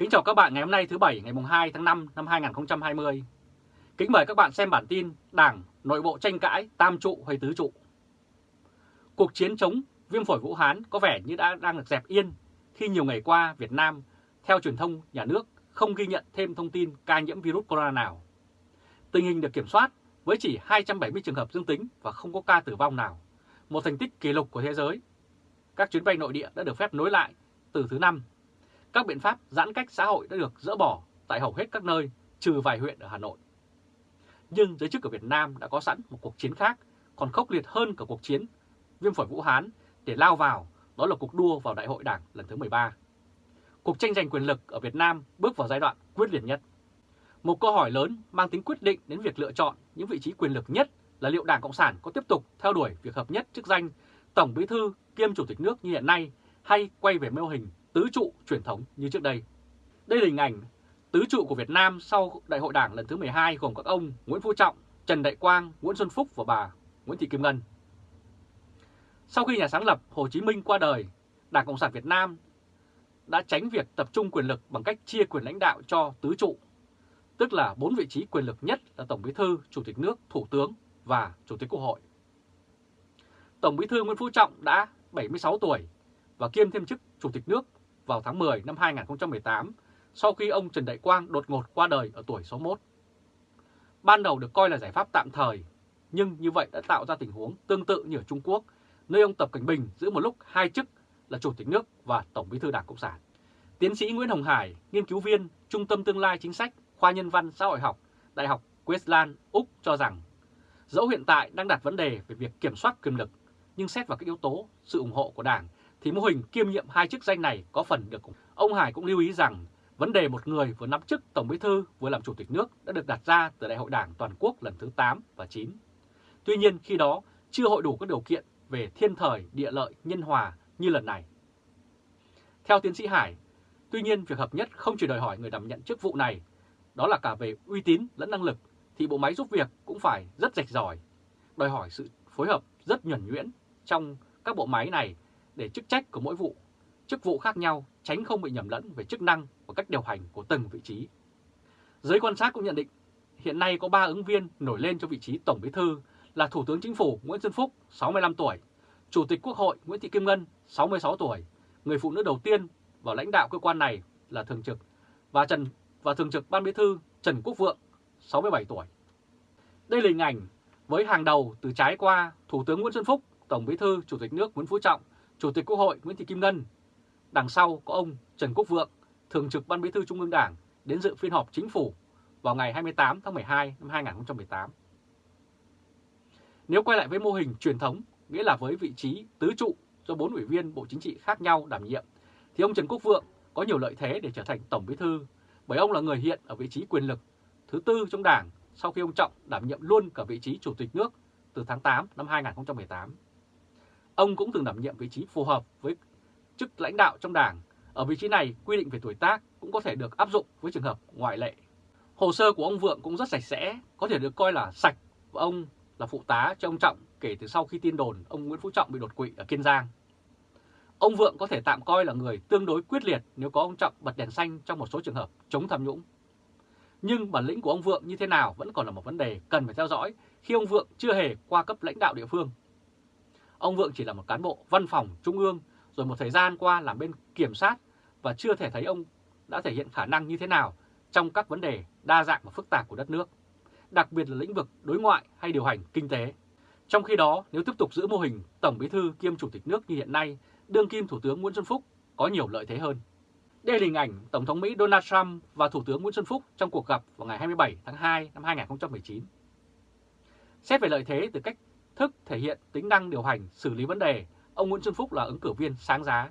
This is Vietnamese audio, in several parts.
Kính chào các bạn ngày hôm nay thứ Bảy ngày 2 tháng 5 năm 2020. Kính mời các bạn xem bản tin Đảng nội bộ tranh cãi tam trụ hay tứ trụ. Cuộc chiến chống viêm phổi Vũ Hán có vẻ như đã đang được dẹp yên khi nhiều ngày qua Việt Nam, theo truyền thông nhà nước, không ghi nhận thêm thông tin ca nhiễm virus corona nào. Tình hình được kiểm soát với chỉ 270 trường hợp dương tính và không có ca tử vong nào, một thành tích kỷ lục của thế giới. Các chuyến bay nội địa đã được phép nối lại từ thứ năm các biện pháp giãn cách xã hội đã được dỡ bỏ tại hầu hết các nơi, trừ vài huyện ở Hà Nội. Nhưng giới chức ở Việt Nam đã có sẵn một cuộc chiến khác, còn khốc liệt hơn cả cuộc chiến viêm phổi Vũ Hán để lao vào, đó là cuộc đua vào Đại hội Đảng lần thứ 13. Cuộc tranh giành quyền lực ở Việt Nam bước vào giai đoạn quyết liệt nhất. Một câu hỏi lớn mang tính quyết định đến việc lựa chọn những vị trí quyền lực nhất là liệu Đảng Cộng sản có tiếp tục theo đuổi việc hợp nhất chức danh Tổng Bí thư kiêm Chủ tịch nước như hiện nay hay quay về mô hình tứ trụ truyền thống như trước đây. Đây là hình ảnh tứ trụ của Việt Nam sau Đại hội Đảng lần thứ 12 gồm các ông Nguyễn Phú Trọng, Trần Đại Quang, Nguyễn Xuân Phúc và bà Nguyễn Thị Kim Ngân. Sau khi nhà sáng lập Hồ Chí Minh qua đời, Đảng Cộng sản Việt Nam đã tránh việc tập trung quyền lực bằng cách chia quyền lãnh đạo cho tứ trụ, tức là bốn vị trí quyền lực nhất là Tổng Bí thư, Chủ tịch nước, Thủ tướng và Chủ tịch Quốc hội. Tổng Bí thư Nguyễn Phú Trọng đã 76 tuổi và kiêm thêm chức Chủ tịch nước vào tháng 10 năm 2018 sau khi ông Trần Đại Quang đột ngột qua đời ở tuổi 61. Ban đầu được coi là giải pháp tạm thời, nhưng như vậy đã tạo ra tình huống tương tự như ở Trung Quốc, nơi ông Tập Cảnh Bình giữ một lúc hai chức là Chủ tịch nước và Tổng bí thư Đảng Cộng sản. Tiến sĩ Nguyễn Hồng Hải, nghiên cứu viên Trung tâm Tương lai Chính sách, khoa Nhân văn Xã hội học, Đại học Queensland, Úc cho rằng dẫu hiện tại đang đặt vấn đề về việc kiểm soát quyền lực, nhưng xét vào các yếu tố sự ủng hộ của Đảng thì mô hình kiêm nhiệm hai chức danh này có phần được. Ông Hải cũng lưu ý rằng vấn đề một người vừa nắm chức Tổng Bí thư vừa làm Chủ tịch nước đã được đặt ra từ Đại hội Đảng Toàn quốc lần thứ 8 và 9. Tuy nhiên khi đó chưa hội đủ các điều kiện về thiên thời, địa lợi, nhân hòa như lần này. Theo tiến sĩ Hải, tuy nhiên việc hợp nhất không chỉ đòi hỏi người đảm nhận chức vụ này, đó là cả về uy tín lẫn năng lực, thì bộ máy giúp việc cũng phải rất rạch ròi, đòi hỏi sự phối hợp rất nhuẩn nhuyễn trong các bộ máy này để chức trách của mỗi vụ, chức vụ khác nhau tránh không bị nhầm lẫn về chức năng và cách điều hành của từng vị trí. Giới quan sát cũng nhận định hiện nay có 3 ứng viên nổi lên cho vị trí Tổng Bí thư là Thủ tướng Chính phủ Nguyễn Xuân Phúc 65 tuổi, Chủ tịch Quốc hội Nguyễn Thị Kim Ngân 66 tuổi, người phụ nữ đầu tiên vào lãnh đạo cơ quan này là thường trực và Trần và thường trực Ban Bí thư Trần Quốc Vượng 67 tuổi. Đây là hình ảnh với hàng đầu từ trái qua Thủ tướng Nguyễn Xuân Phúc, Tổng Bí thư Chủ tịch nước Nguyễn Phú Trọng Chủ tịch Quốc hội Nguyễn Thị Kim Ngân. Đằng sau có ông Trần Quốc Vượng, Thường trực Ban Bí thư Trung ương Đảng đến dự phiên họp chính phủ vào ngày 28 tháng 12 năm 2018. Nếu quay lại với mô hình truyền thống, nghĩa là với vị trí tứ trụ do bốn ủy viên Bộ Chính trị khác nhau đảm nhiệm, thì ông Trần Quốc Vượng có nhiều lợi thế để trở thành Tổng Bí thư, bởi ông là người hiện ở vị trí quyền lực thứ tư trong Đảng sau khi ông Trọng đảm nhiệm luôn cả vị trí Chủ tịch nước từ tháng 8 năm 2018. Ông cũng từng đảm nhiệm vị trí phù hợp với chức lãnh đạo trong đảng. Ở vị trí này, quy định về tuổi tác cũng có thể được áp dụng với trường hợp ngoại lệ. Hồ sơ của ông Vượng cũng rất sạch sẽ, có thể được coi là sạch và ông là phụ tá cho ông Trọng kể từ sau khi tin đồn ông Nguyễn Phú Trọng bị đột quỵ ở Kiên Giang. Ông Vượng có thể tạm coi là người tương đối quyết liệt nếu có ông Trọng bật đèn xanh trong một số trường hợp chống tham nhũng. Nhưng bản lĩnh của ông Vượng như thế nào vẫn còn là một vấn đề cần phải theo dõi khi ông Vượng chưa hề qua cấp lãnh đạo địa phương. Ông Vượng chỉ là một cán bộ văn phòng trung ương rồi một thời gian qua làm bên kiểm sát và chưa thể thấy ông đã thể hiện khả năng như thế nào trong các vấn đề đa dạng và phức tạp của đất nước, đặc biệt là lĩnh vực đối ngoại hay điều hành kinh tế. Trong khi đó, nếu tiếp tục giữ mô hình Tổng Bí thư kiêm Chủ tịch nước như hiện nay, đương kim Thủ tướng Nguyễn Xuân Phúc có nhiều lợi thế hơn. Đây là hình ảnh Tổng thống Mỹ Donald Trump và Thủ tướng Nguyễn Xuân Phúc trong cuộc gặp vào ngày 27 tháng 2 năm 2019. Xét về lợi thế từ cách thức thể hiện tính năng điều hành, xử lý vấn đề, ông Nguyễn Xuân Phúc là ứng cử viên sáng giá.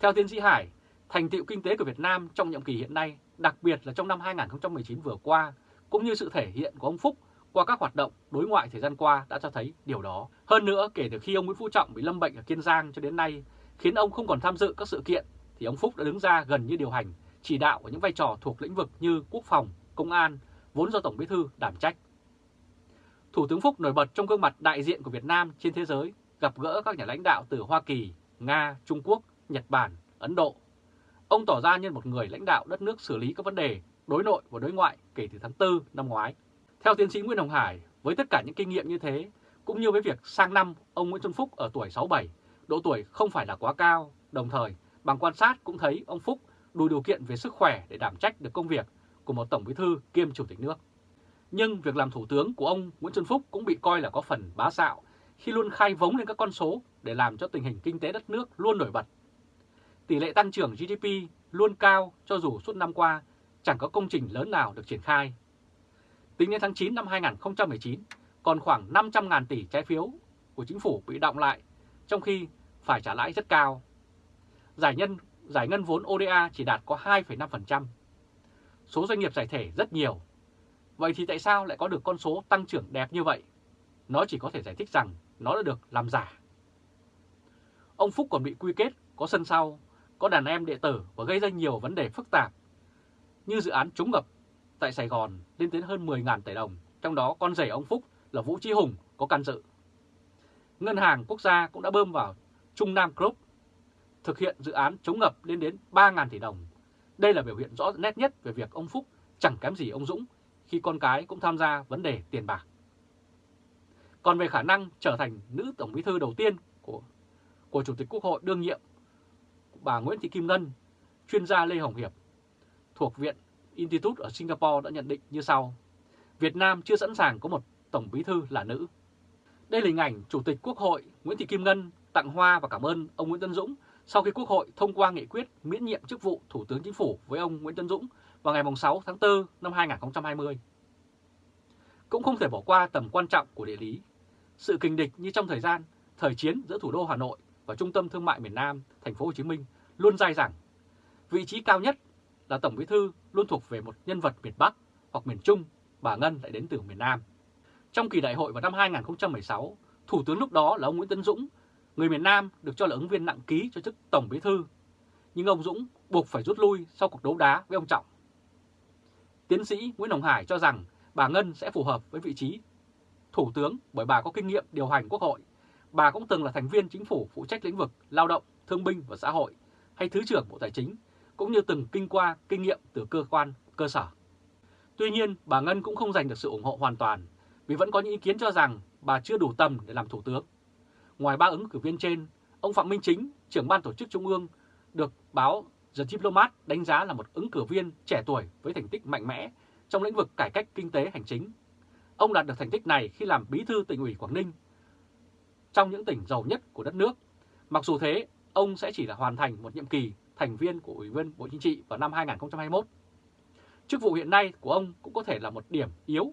Theo tiến sĩ Hải, thành tựu kinh tế của Việt Nam trong nhiệm kỳ hiện nay, đặc biệt là trong năm 2019 vừa qua, cũng như sự thể hiện của ông Phúc qua các hoạt động đối ngoại thời gian qua đã cho thấy điều đó. Hơn nữa, kể từ khi ông Nguyễn Phú Trọng bị lâm bệnh ở Kiên Giang cho đến nay, khiến ông không còn tham dự các sự kiện, thì ông Phúc đã đứng ra gần như điều hành, chỉ đạo ở những vai trò thuộc lĩnh vực như quốc phòng, công an, vốn do Tổng Bí thư đảm trách. Thủ tướng Phúc nổi bật trong gương mặt đại diện của Việt Nam trên thế giới, gặp gỡ các nhà lãnh đạo từ Hoa Kỳ, Nga, Trung Quốc, Nhật Bản, Ấn Độ. Ông tỏ ra như một người lãnh đạo đất nước xử lý các vấn đề đối nội và đối ngoại kể từ tháng 4 năm ngoái. Theo tiến sĩ Nguyễn Hồng Hải, với tất cả những kinh nghiệm như thế, cũng như với việc sang năm ông Nguyễn Xuân Phúc ở tuổi 67, độ tuổi không phải là quá cao, đồng thời bằng quan sát cũng thấy ông Phúc đủ điều kiện về sức khỏe để đảm trách được công việc của một Tổng Bí thư kiêm Chủ tịch nước. Nhưng việc làm Thủ tướng của ông Nguyễn Xuân Phúc cũng bị coi là có phần bá đạo khi luôn khai vống lên các con số để làm cho tình hình kinh tế đất nước luôn nổi bật. Tỷ lệ tăng trưởng GDP luôn cao cho dù suốt năm qua chẳng có công trình lớn nào được triển khai. Tính đến tháng 9 năm 2019, còn khoảng 500.000 tỷ trái phiếu của chính phủ bị động lại, trong khi phải trả lãi rất cao. Giải nhân giải ngân vốn ODA chỉ đạt có 2,5%. Số doanh nghiệp giải thể rất nhiều. Vậy thì tại sao lại có được con số tăng trưởng đẹp như vậy? Nó chỉ có thể giải thích rằng nó đã được làm giả. Ông Phúc còn bị quy kết có sân sau, có đàn em đệ tử và gây ra nhiều vấn đề phức tạp như dự án chống ngập tại Sài Gòn lên đến hơn 10.000 tỷ đồng, trong đó con rể ông Phúc là Vũ Trí Hùng có can dự. Ngân hàng quốc gia cũng đã bơm vào Trung Nam Group thực hiện dự án chống ngập lên đến 3.000 tỷ đồng. Đây là biểu hiện rõ nét nhất về việc ông Phúc chẳng kém gì ông Dũng khi con cái cũng tham gia vấn đề tiền bạc. Còn về khả năng trở thành nữ tổng bí thư đầu tiên của của Chủ tịch Quốc hội đương nhiệm, bà Nguyễn Thị Kim Ngân, chuyên gia Lê Hồng Hiệp thuộc Viện Institute ở Singapore đã nhận định như sau. Việt Nam chưa sẵn sàng có một tổng bí thư là nữ. Đây là hình ảnh Chủ tịch Quốc hội Nguyễn Thị Kim Ngân tặng hoa và cảm ơn ông Nguyễn Tân Dũng sau khi Quốc hội thông qua nghị quyết miễn nhiệm chức vụ Thủ tướng Chính phủ với ông Nguyễn Tân Dũng vào ngày 6 tháng 4 năm 2020. Cũng không thể bỏ qua tầm quan trọng của địa lý. Sự kình địch như trong thời gian thời chiến giữa thủ đô Hà Nội và trung tâm thương mại miền Nam, thành phố Hồ Chí Minh luôn dai dẳng. Vị trí cao nhất là Tổng Bí thư luôn thuộc về một nhân vật miền Bắc hoặc miền Trung, bà Ngân lại đến từ miền Nam. Trong kỳ đại hội vào năm 2016, Thủ tướng lúc đó là ông Nguyễn Tân Dũng Người miền Nam được cho là ứng viên nặng ký cho chức Tổng Bí Thư, nhưng ông Dũng buộc phải rút lui sau cuộc đấu đá với ông Trọng. Tiến sĩ Nguyễn Hồng Hải cho rằng bà Ngân sẽ phù hợp với vị trí Thủ tướng bởi bà có kinh nghiệm điều hành quốc hội. Bà cũng từng là thành viên chính phủ phụ trách lĩnh vực lao động, thương binh và xã hội hay Thứ trưởng Bộ Tài chính, cũng như từng kinh qua kinh nghiệm từ cơ quan, cơ sở. Tuy nhiên, bà Ngân cũng không giành được sự ủng hộ hoàn toàn vì vẫn có những ý kiến cho rằng bà chưa đủ tầm để làm thủ tướng. Ngoài ba ứng cử viên trên, ông Phạm Minh Chính, trưởng ban tổ chức Trung ương, được báo The Diplomat đánh giá là một ứng cử viên trẻ tuổi với thành tích mạnh mẽ trong lĩnh vực cải cách kinh tế hành chính. Ông đạt được thành tích này khi làm bí thư tỉnh ủy Quảng Ninh trong những tỉnh giàu nhất của đất nước. Mặc dù thế, ông sẽ chỉ là hoàn thành một nhiệm kỳ thành viên của Ủy viên Bộ Chính trị vào năm 2021. Chức vụ hiện nay của ông cũng có thể là một điểm yếu.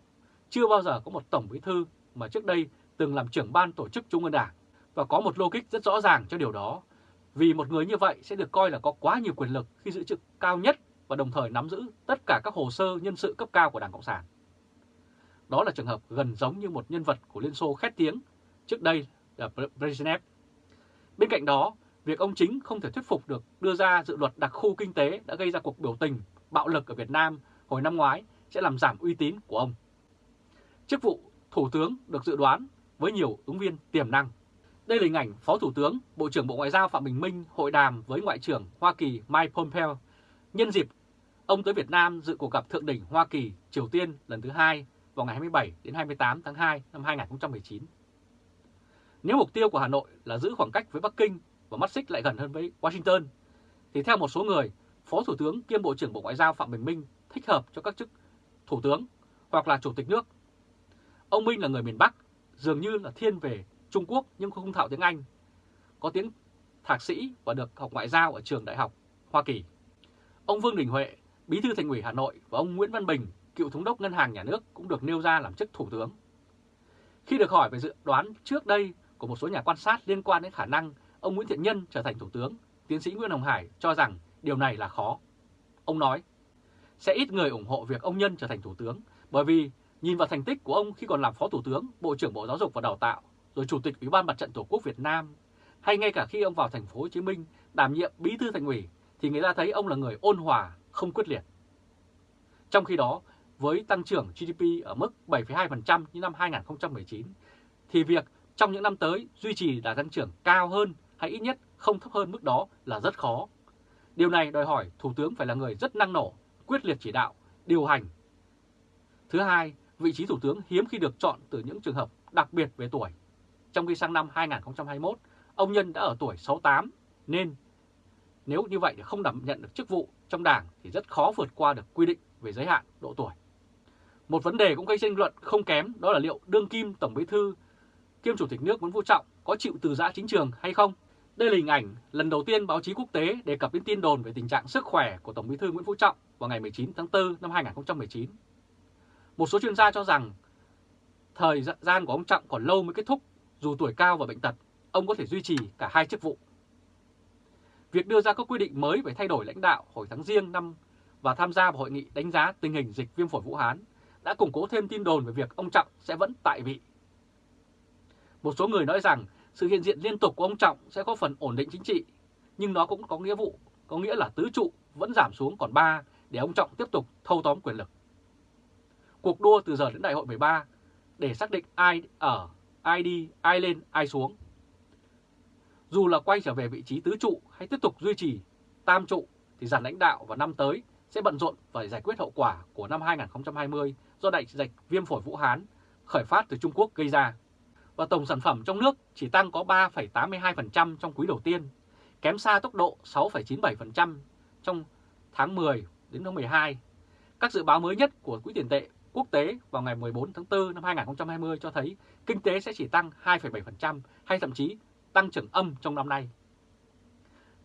Chưa bao giờ có một tổng bí thư mà trước đây từng làm trưởng ban tổ chức Trung ương Đảng và có một logic rất rõ ràng cho điều đó. Vì một người như vậy sẽ được coi là có quá nhiều quyền lực khi giữ chức cao nhất và đồng thời nắm giữ tất cả các hồ sơ nhân sự cấp cao của Đảng Cộng sản. Đó là trường hợp gần giống như một nhân vật của Liên Xô khét tiếng, trước đây là Brezhnev. Bên cạnh đó, việc ông chính không thể thuyết phục được đưa ra dự luật đặc khu kinh tế đã gây ra cuộc biểu tình, bạo lực ở Việt Nam hồi năm ngoái sẽ làm giảm uy tín của ông. Chức vụ Thủ tướng được dự đoán với nhiều ứng viên tiềm năng. Đây là hình ảnh Phó Thủ tướng, Bộ trưởng Bộ Ngoại giao Phạm Bình Minh hội đàm với Ngoại trưởng Hoa Kỳ Mike Pompeo nhân dịp ông tới Việt Nam dự cuộc gặp thượng đỉnh Hoa Kỳ Triều Tiên lần thứ hai vào ngày 27 đến 28 tháng 2 năm 2019. Nếu mục tiêu của Hà Nội là giữ khoảng cách với Bắc Kinh và mắt xích lại gần hơn với Washington, thì theo một số người, Phó Thủ tướng kiêm Bộ trưởng Bộ Ngoại giao Phạm Bình Minh thích hợp cho các chức Thủ tướng hoặc là Chủ tịch nước. Ông Minh là người miền Bắc, dường như là thiên về Trung Quốc nhưng không thạo tiếng Anh, có tiếng thạc sĩ và được học ngoại giao ở trường đại học Hoa Kỳ. Ông Vương Đình Huệ, Bí thư Thành ủy Hà Nội và ông Nguyễn Văn Bình, cựu thống đốc Ngân hàng Nhà nước cũng được nêu ra làm chức Thủ tướng. Khi được hỏi về dự đoán trước đây của một số nhà quan sát liên quan đến khả năng ông Nguyễn Thiện Nhân trở thành Thủ tướng, tiến sĩ Nguyễn Hồng Hải cho rằng điều này là khó. Ông nói, sẽ ít người ủng hộ việc ông Nhân trở thành Thủ tướng bởi vì nhìn vào thành tích của ông khi còn làm Phó Thủ tướng, Bộ trưởng Bộ Giáo dục và Đào tạo rồi Chủ tịch Ủy ban Mặt trận Tổ quốc Việt Nam, hay ngay cả khi ông vào thành phố Hồ Chí Minh đảm nhiệm bí thư thành ủy thì người ta thấy ông là người ôn hòa, không quyết liệt. Trong khi đó, với tăng trưởng GDP ở mức 7,2% như năm 2019 thì việc trong những năm tới duy trì đà tăng trưởng cao hơn hay ít nhất không thấp hơn mức đó là rất khó. Điều này đòi hỏi Thủ tướng phải là người rất năng nổ, quyết liệt chỉ đạo, điều hành. Thứ hai, vị trí Thủ tướng hiếm khi được chọn từ những trường hợp đặc biệt về tuổi. Trong khi sang năm 2021, ông Nhân đã ở tuổi 68, nên nếu như vậy thì không đảm nhận được chức vụ trong đảng thì rất khó vượt qua được quy định về giới hạn độ tuổi. Một vấn đề cũng gây tranh luận không kém đó là liệu đương kim Tổng Bí thư kiêm Chủ tịch nước Nguyễn Phú Trọng có chịu từ giã chính trường hay không? Đây là hình ảnh lần đầu tiên báo chí quốc tế đề cập đến tin đồn về tình trạng sức khỏe của Tổng Bí thư Nguyễn Phú Trọng vào ngày 19 tháng 4 năm 2019. Một số chuyên gia cho rằng thời gian của ông Trọng còn lâu mới kết thúc, dù tuổi cao và bệnh tật, ông có thể duy trì cả hai chức vụ. Việc đưa ra các quy định mới về thay đổi lãnh đạo hồi tháng riêng năm và tham gia vào hội nghị đánh giá tình hình dịch viêm phổi Vũ Hán đã củng cố thêm tin đồn về việc ông Trọng sẽ vẫn tại vị. Một số người nói rằng sự hiện diện liên tục của ông Trọng sẽ có phần ổn định chính trị, nhưng nó cũng có nghĩa vụ, có nghĩa là tứ trụ vẫn giảm xuống còn 3 để ông Trọng tiếp tục thâu tóm quyền lực. Cuộc đua từ giờ đến đại hội 13 để xác định ai ở, ai đi, ai lên, ai xuống. Dù là quay trở về vị trí tứ trụ hay tiếp tục duy trì tam trụ thì giàn lãnh đạo vào năm tới sẽ bận rộn và giải quyết hậu quả của năm 2020 do đại dịch viêm phổi Vũ Hán khởi phát từ Trung Quốc gây ra. Và tổng sản phẩm trong nước chỉ tăng có 3,82% trong quý đầu tiên, kém xa tốc độ 6,97% trong tháng 10 đến tháng 12. Các dự báo mới nhất của Quỹ tiền tệ quốc tế vào ngày 14 tháng 4 năm 2020 cho thấy kinh tế sẽ chỉ tăng 2,7% hay thậm chí tăng trưởng âm trong năm nay.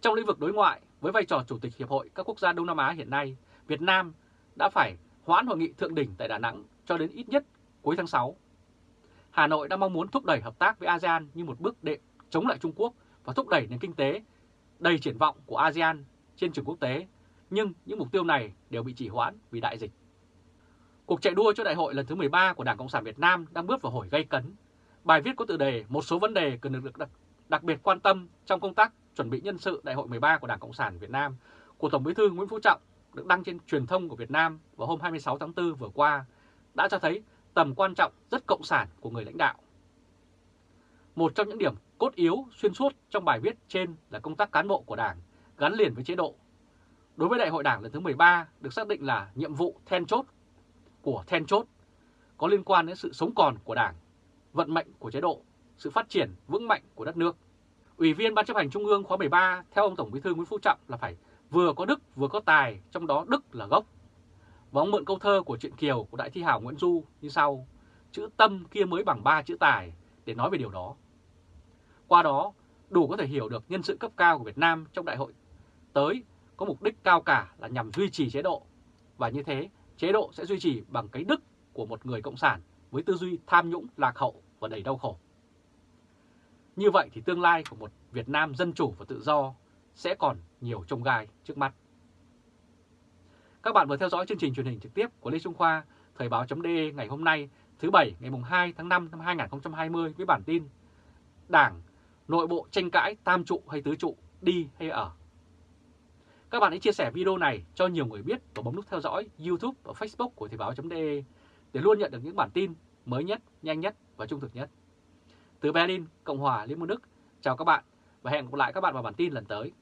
Trong lĩnh vực đối ngoại, với vai trò Chủ tịch Hiệp hội các quốc gia Đông Nam Á hiện nay, Việt Nam đã phải hoãn hội nghị thượng đỉnh tại Đà Nẵng cho đến ít nhất cuối tháng 6. Hà Nội đang mong muốn thúc đẩy hợp tác với ASEAN như một bước đệm chống lại Trung Quốc và thúc đẩy nền kinh tế đầy triển vọng của ASEAN trên trường quốc tế, nhưng những mục tiêu này đều bị trì hoãn vì đại dịch. Cuộc chạy đua cho đại hội lần thứ 13 của Đảng Cộng sản Việt Nam đang bước vào hồi gây cấn. Bài viết có tựa đề một số vấn đề cần được đặc, đặc biệt quan tâm trong công tác chuẩn bị nhân sự đại hội 13 của Đảng Cộng sản Việt Nam của Tổng Bí thư Nguyễn Phú Trọng được đăng trên truyền thông của Việt Nam vào hôm 26 tháng 4 vừa qua đã cho thấy tầm quan trọng rất cộng sản của người lãnh đạo. Một trong những điểm cốt yếu xuyên suốt trong bài viết trên là công tác cán bộ của Đảng gắn liền với chế độ. Đối với Đại hội Đảng lần thứ 13 được xác định là nhiệm vụ then chốt của then chốt có liên quan đến sự sống còn của Đảng, vận mệnh của chế độ, sự phát triển vững mạnh của đất nước. Ủy viên Ban chấp hành Trung ương khóa 13 theo ông Tổng Bí thư Nguyễn Phú Trọng là phải vừa có đức vừa có tài, trong đó đức là gốc. Và ông mượn câu thơ của truyện Kiều của Đại thi hảo Nguyễn Du như sau, chữ tâm kia mới bằng ba chữ tài để nói về điều đó. Qua đó, đủ có thể hiểu được nhân sự cấp cao của Việt Nam trong đại hội tới có mục đích cao cả là nhằm duy trì chế độ. Và như thế, chế độ sẽ duy trì bằng cái đức của một người cộng sản với tư duy tham nhũng, lạc hậu và đầy đau khổ. Như vậy thì tương lai của một Việt Nam dân chủ và tự do sẽ còn nhiều trông gai trước mắt. Các bạn vừa theo dõi chương trình truyền hình trực tiếp của Lê Trung Khoa, Thời báo.de ngày hôm nay, thứ Bảy ngày 2 tháng 5 năm 2020 với bản tin Đảng, nội bộ tranh cãi tam trụ hay tứ trụ, đi hay ở. Các bạn hãy chia sẻ video này cho nhiều người biết và bấm nút theo dõi YouTube và Facebook của Thời báo.de để luôn nhận được những bản tin mới nhất, nhanh nhất và trung thực nhất. Từ Berlin, Cộng hòa Liên bang Đức, chào các bạn và hẹn gặp lại các bạn vào bản tin lần tới.